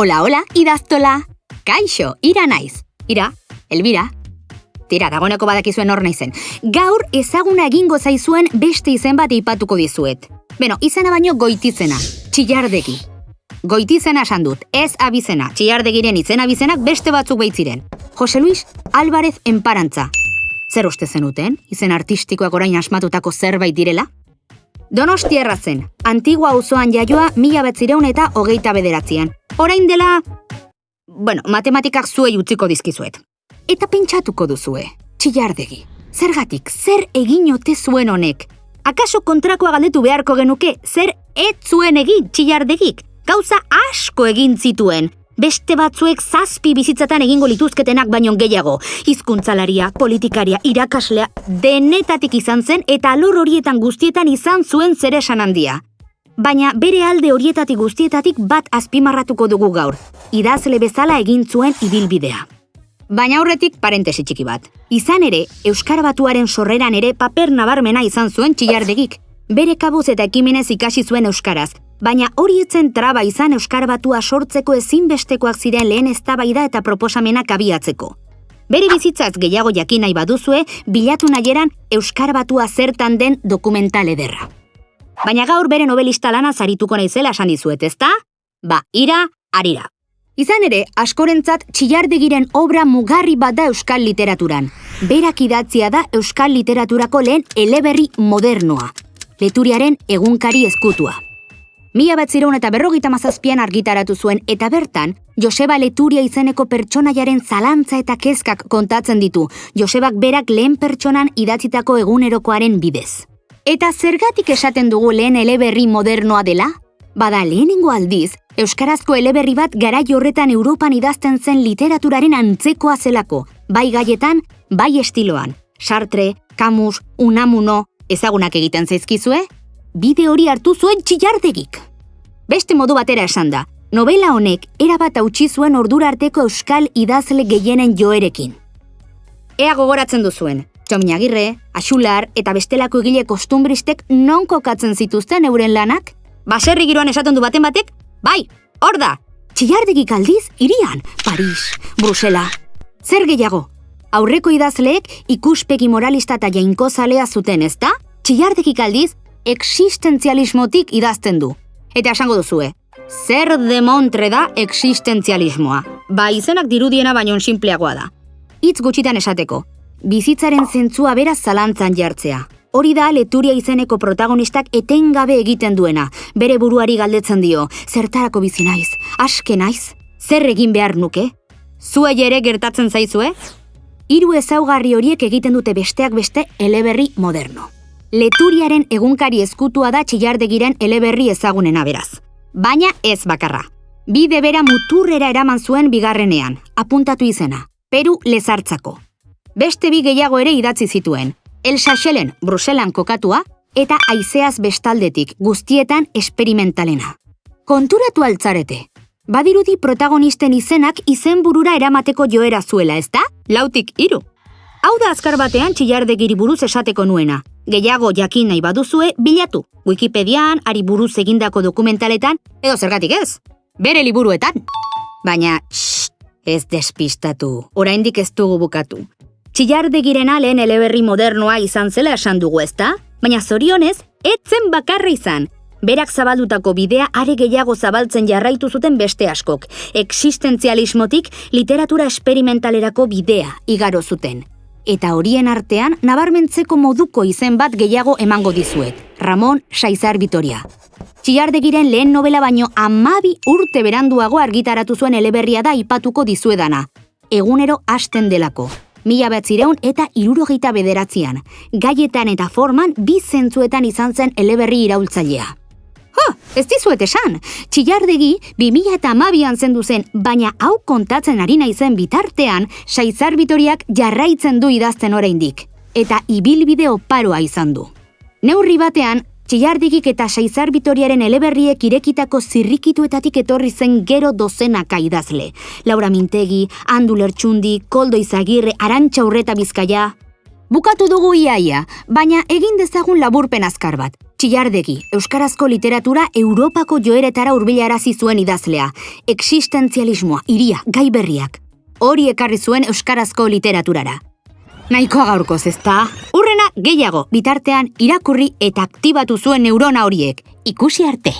Hola, hola, idaztola. Kaixo, ira naiz. Ira, Elbira. Tira, dagoeneko badakizuen hor naizen. Gaur ezaguna egingo zaizuen beste izen bat ipatuko dizuet. Beno, izena baino goitizena, txillardegi. Goitizena esan dut, ez abizena, txillardegiren izena abizenak beste batzuk baitziren. Jose Luis Álvarez Enparantza. Zer uste zenuten, izen artistikoak orain asmatutako zerbait direla? Donostiarra zen, antigua auzoan jaioa mila betzireun eta hogeita bederatzean. Orain dela... Bueno, matematikak zuei utziko dizkizuet. Eta pentsatuko duzue, txillardegi. Zergatik, zer egin ote zuen honek? Akaso kontrakoa galdetu beharko genuke, zer ez zuen egin txillardegik? Gauza asko egin zituen. Beste batzuek zazpi bizitzatan egingo lituzketenak baino gehiago. Hizkuntzalaria, politikaria, irakaslea, denetatik izan zen eta alor horietan guztietan izan zuen zer esan handia. Baina bere alde horietatik guztietatik bat azpimarratuko dugu gaur. Idazle bezala egin zuen ibilbidea. Baina aurretik parentesi txiki bat. Izan ere, Euskara Batuaren sorreran ere paper nabarmena izan zuen txillardegik. Bere kabuz eta ekimenez ikasi zuen Euskaraz, baina hori etzen traba izan Euskara Batua sortzeko ezinbestekoak ziren lehen eztabaida eta proposamenak abiatzeko. Bere bizitzaz gehiago jakin nahi baduzue, bilatu nahieran Euskara Batua zertan den dokumental ederra. Baina gaur bere novelista lana zarituko naizela esan dizuet, ezta? Ba, ira, arira. Izan ere, askorentzat txillardegiren obra mugarri bat da euskal literaturan. Berak idatzia da euskal literaturako lehen eleberri modernoa. Leturiaren egunkari eskutua. Mila bat zireun eta berrogita mazazpian argitaratu zuen eta bertan, Joseba Leturia izeneko pertsonaiaren zalantza eta kezkak kontatzen ditu, Josebak berak lehen pertsonan idatzitako egunerokoaren bidez. Eta zergatik esaten dugu lehen eleberri modernoa dela? Bada lehenengo aldiz, Euskarazko eleberri bat garai horretan Europan idazten zen literaturaren antzekoa zelako, bai gaietan, bai estiloan. Sartre, Camus, Unamuno, ezagunak egiten zaizkizue? Bide hori hartu zuen txillardegik. Beste modu batera esan da, novela honek erabat hautsi zuen ordura arteko euskal idazle gehienen joerekin. Ea gogoratzen duzuen, Txominagirre, Axular eta bestelako egile kostumbristek non kokatzen zituzten euren lanak? Baserri giroan esaten du baten batek? Bai, hor da! Txillardegik aldiz, irian, Paris, Brusela. Zer gehiago? Aurreko idazleek ikuspegi moralista eta jainko zalea zuten, ezta? Txillardegik aldiz, existenzialismotik idazten du. Eta esango duzue, zer demontre da existenzialismoa? Ba, izenak dirudiena baino sinpleagoa da. Hitz gutxitan esateko, bizitzaren zentzua bera zalantzan jartzea. Hori da leturia izeneko protagonistak etengabe egiten duena, bere buruari galdetzen dio, zertarako bizi naiz, aske naiz, zer egin behar nuke? Zue ere gertatzen zaizue? Hiru ezaugarri horiek egiten dute besteak beste eleberri moderno. Leturiaren egunkari eskutua da txillardegiren eleberri ezagunena beraz. Baina ez bakarra. Bide bera muturrera eraman zuen bigarrenean, apuntatu izena, Peru lezartzako. Beste bi gehiago ere idatzi zituen, El Sachelen Bruselan kokatua eta aizeaz bestaldetik guztietan esperimentalena. Konturatu altzarete, badirudi protagonisten izenak izenburura eramateko joera zuela, ezta? Lautik hiru. Hau da azkar batean txillardegiri buruz esateko nuena. Gehiago jakin nahi baduzue, bilatu. Wikipedian, ari buruz egindako dokumentaletan, edo zergatik ez. Bere liburuetan. Baina, shh, ez despistatu. Oraindik ez dugu bukatu. Txillardegirena lehen eleberri modernoa izan zela esan dugu ezta? Baina zorionez, etzen bakarra izan. Berak zabaldutako bidea are gehiago zabaltzen jarraitu zuten beste askok. Existenzialismotik literatura esperimentalerako bidea igaro zuten. Eta horien artean, nabarmentzeko moduko izen bat gehiago emango dizuet. Ramon Saizar Vitoria. Txillardegiren lehen novela baino amabi urte beranduago argitaratu zuen eleberria da ipatuko dizuedana. Egunero hasten delako mila batzireun eta irurogeita bederatzean. Gaietan eta forman bi zentzuetan izan zen eleberri iraultzailea. Ha, ez dizuet esan, txillardegi bi mila eta amabian zendu zen, baina hau kontatzen ari naizen bitartean, saizar bitoriak jarraitzen du idazten oraindik eta ibilbide oparoa izan du. Neurri batean, Txillardigik eta Saizar Bitoriaren eleberriek irekitako zirrikituetatik etorri zen gero dozenaka idazle. Laura Mintegi, Andu Lertxundi, Koldo Izagirre, Arantxa Urreta Bizkaia. Bukatu dugu iaia, baina egin dezagun laburpen azkar bat. Txillardegi, Euskarazko literatura Europako joeretara hurbilarazi zuen idazlea. Existentzialismoa, iria, gai berriak. Hori ekarri zuen Euskarazko literaturara. Nahikoa gaurkoz ezta? Urrena gehiago, bitartean irakurri eta aktibatu zuen neurona horiek. Ikusi arte!